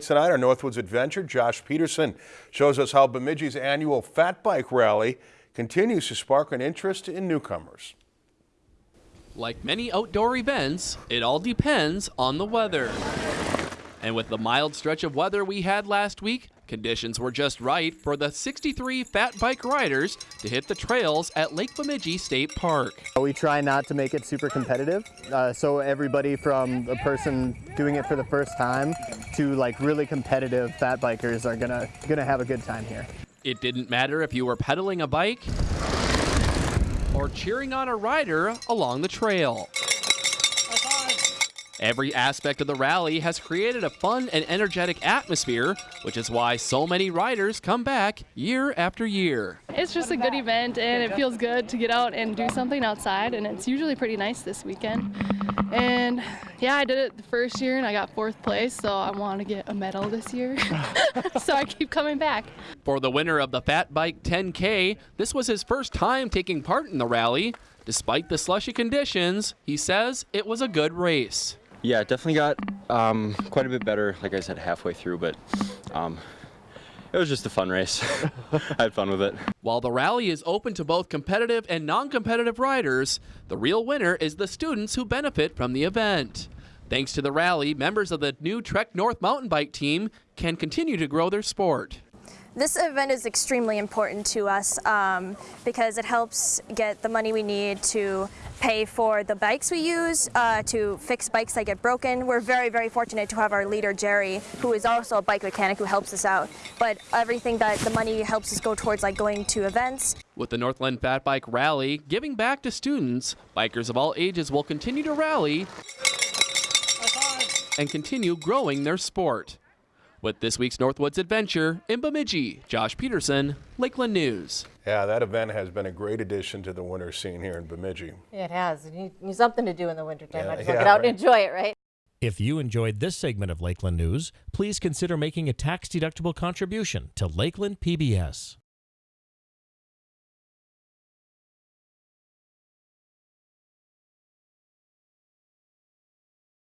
Tonight, our Northwoods Adventure, Josh Peterson shows us how Bemidji's annual Fat Bike Rally continues to spark an interest in newcomers. Like many outdoor events, it all depends on the weather. And with the mild stretch of weather we had last week, conditions were just right for the 63 fat bike riders to hit the trails at Lake Bemidji State Park. We try not to make it super competitive, uh, so everybody from a person doing it for the first time to like really competitive fat bikers are gonna gonna have a good time here. It didn't matter if you were pedaling a bike or cheering on a rider along the trail. Every aspect of the rally has created a fun and energetic atmosphere, which is why so many riders come back year after year. It's just a good event and it feels good to get out and do something outside and it's usually pretty nice this weekend. And yeah, I did it the first year and I got fourth place, so I want to get a medal this year. so I keep coming back. For the winner of the Fat Bike 10K, this was his first time taking part in the rally. Despite the slushy conditions, he says it was a good race. Yeah, it definitely got um, quite a bit better, like I said, halfway through, but um, it was just a fun race. I had fun with it. While the rally is open to both competitive and non-competitive riders, the real winner is the students who benefit from the event. Thanks to the rally, members of the new Trek North mountain bike team can continue to grow their sport. This event is extremely important to us um, because it helps get the money we need to pay for the bikes we use, uh, to fix bikes that get broken. We're very, very fortunate to have our leader, Jerry, who is also a bike mechanic who helps us out. But everything that the money helps us go towards, like going to events. With the Northland Fat Bike Rally giving back to students, bikers of all ages will continue to rally and continue growing their sport. With this week's Northwoods Adventure in Bemidji, Josh Peterson, Lakeland News. Yeah, that event has been a great addition to the winter scene here in Bemidji. It has. You need something to do in the wintertime. Yeah, Might as yeah, get out right. and enjoy it, right? If you enjoyed this segment of Lakeland News, please consider making a tax-deductible contribution to Lakeland PBS.